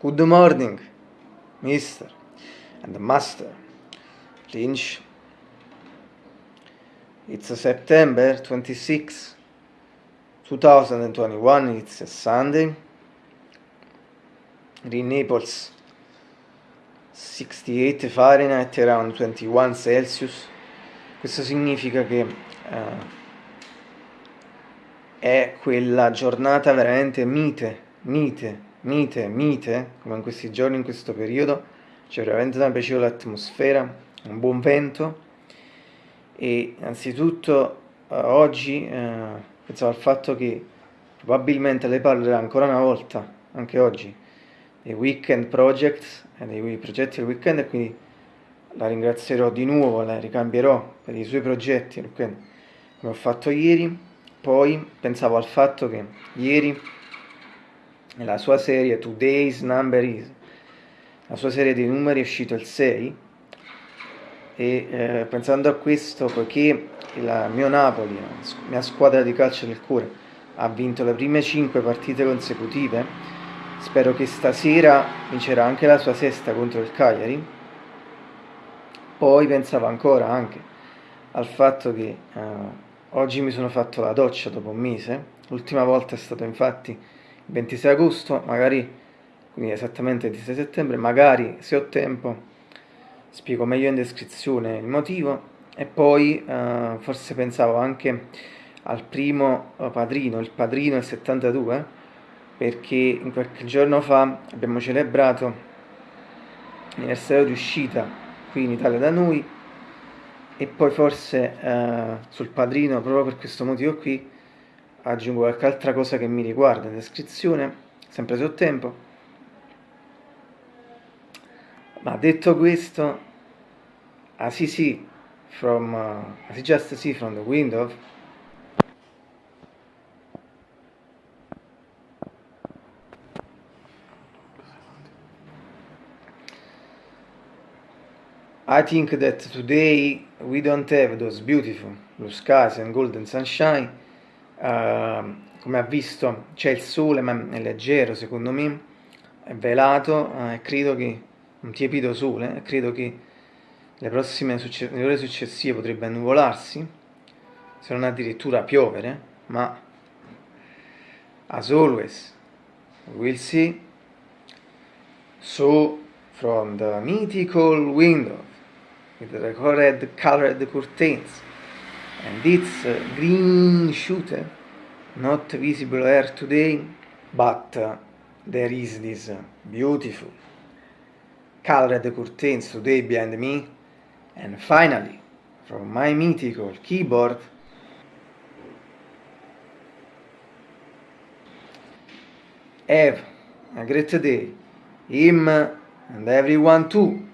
Good morning, Mr. and Master Lynch. It's September 26, 2021. It's a Sunday. In Naples, 68 Fahrenheit, around 21 Celsius. Questo significa che uh, è quella giornata veramente mite, mite, mite, mite, come in questi giorni, in questo periodo, c'è veramente una piacevole atmosfera, un buon vento e anzitutto uh, oggi uh, pensavo al fatto che probabilmente lei parlerà ancora una volta, anche oggi, dei weekend projects, e dei progetti del weekend e quindi la ringrazierò di nuovo, la ricambierò per i suoi progetti, come ho fatto ieri. Poi pensavo al fatto che ieri nella sua serie Today's Number Is, la sua serie di numeri è uscito il 6 e eh, pensando a questo, poiché il mio Napoli, la mia squadra di calcio del cuore, ha vinto le prime 5 partite consecutive, spero che stasera vincerà anche la sua sesta contro il Cagliari. Poi pensavo ancora anche al fatto che eh, oggi mi sono fatto la doccia dopo un mese, l'ultima volta è stato infatti 26 agosto, magari, quindi esattamente il 26 settembre, magari se ho tempo spiego meglio in descrizione il motivo. E poi eh, forse pensavo anche al primo eh, padrino, il padrino del 72, perché in qualche giorno fa abbiamo celebrato l'anniversario di uscita qui in Italia da noi. E poi forse eh, sul padrino, proprio per questo motivo qui, aggiungo qualche altra cosa che mi riguarda in descrizione, sempre se ho tempo. Ma detto questo, as you see from, uh, as you just see from the window, I think that today we don't have those beautiful blue skies and golden sunshine. Uh, come ha visto c'è il sole ma è leggero secondo me, è velato uh, credo che un tiepido sole, e credo che le prossime le ore successive potrebbe annuvolarsi, se non addirittura piovere, ma as always we'll see. So from the mythical window with the red colored curtains and its green shooter not visible here today but uh, there is this uh, beautiful colored curtains today behind me And finally, from my mythical keyboard, have a great day, him and everyone too.